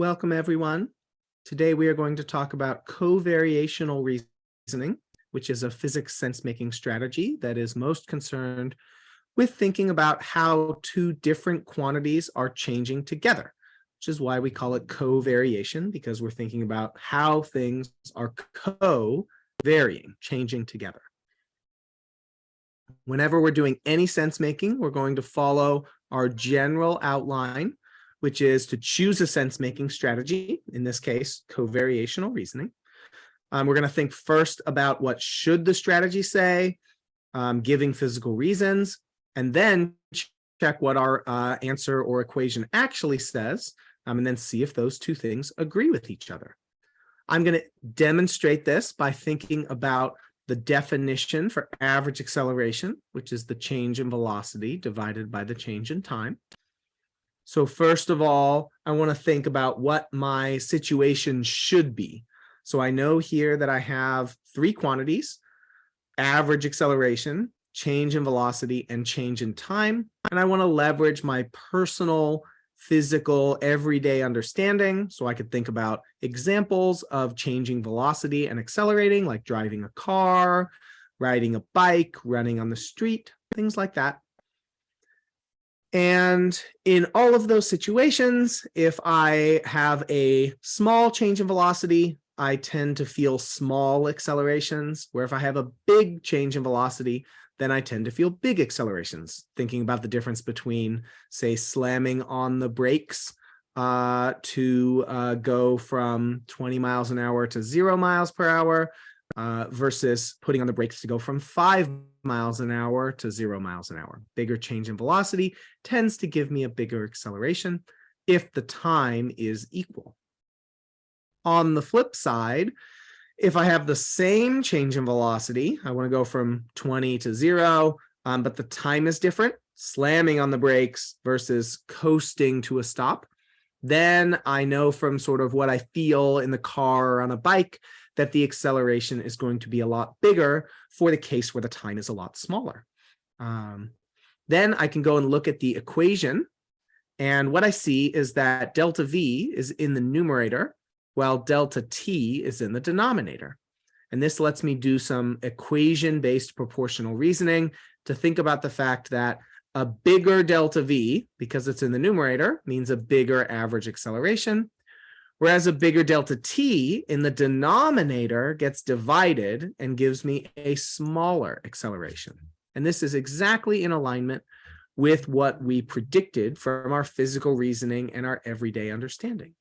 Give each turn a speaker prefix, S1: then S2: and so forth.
S1: Welcome, everyone. Today we are going to talk about covariational reasoning, which is a physics sense-making strategy that is most concerned with thinking about how two different quantities are changing together, which is why we call it covariation, because we're thinking about how things are co-varying, changing together. Whenever we're doing any sense-making, we're going to follow our general outline which is to choose a sense-making strategy, in this case, covariational reasoning. Um, we're going to think first about what should the strategy say, um, giving physical reasons, and then check what our uh, answer or equation actually says, um, and then see if those two things agree with each other. I'm going to demonstrate this by thinking about the definition for average acceleration, which is the change in velocity divided by the change in time. So first of all, I want to think about what my situation should be. So I know here that I have three quantities, average acceleration, change in velocity, and change in time. And I want to leverage my personal physical everyday understanding. So I could think about examples of changing velocity and accelerating, like driving a car, riding a bike, running on the street, things like that. And in all of those situations, if I have a small change in velocity, I tend to feel small accelerations, where if I have a big change in velocity, then I tend to feel big accelerations, thinking about the difference between, say, slamming on the brakes uh, to uh, go from 20 miles an hour to zero miles per hour uh, versus putting on the brakes to go from five miles an hour to zero miles an hour. Bigger change in velocity tends to give me a bigger acceleration if the time is equal. On the flip side, if I have the same change in velocity, I want to go from 20 to zero, um, but the time is different, slamming on the brakes versus coasting to a stop, then I know from sort of what I feel in the car or on a bike that the acceleration is going to be a lot bigger for the case where the time is a lot smaller. Um, then I can go and look at the equation. And what I see is that delta V is in the numerator, while delta T is in the denominator. And this lets me do some equation-based proportional reasoning to think about the fact that a bigger delta V, because it's in the numerator, means a bigger average acceleration. Whereas a bigger delta t in the denominator gets divided and gives me a smaller acceleration. And this is exactly in alignment with what we predicted from our physical reasoning and our everyday understanding.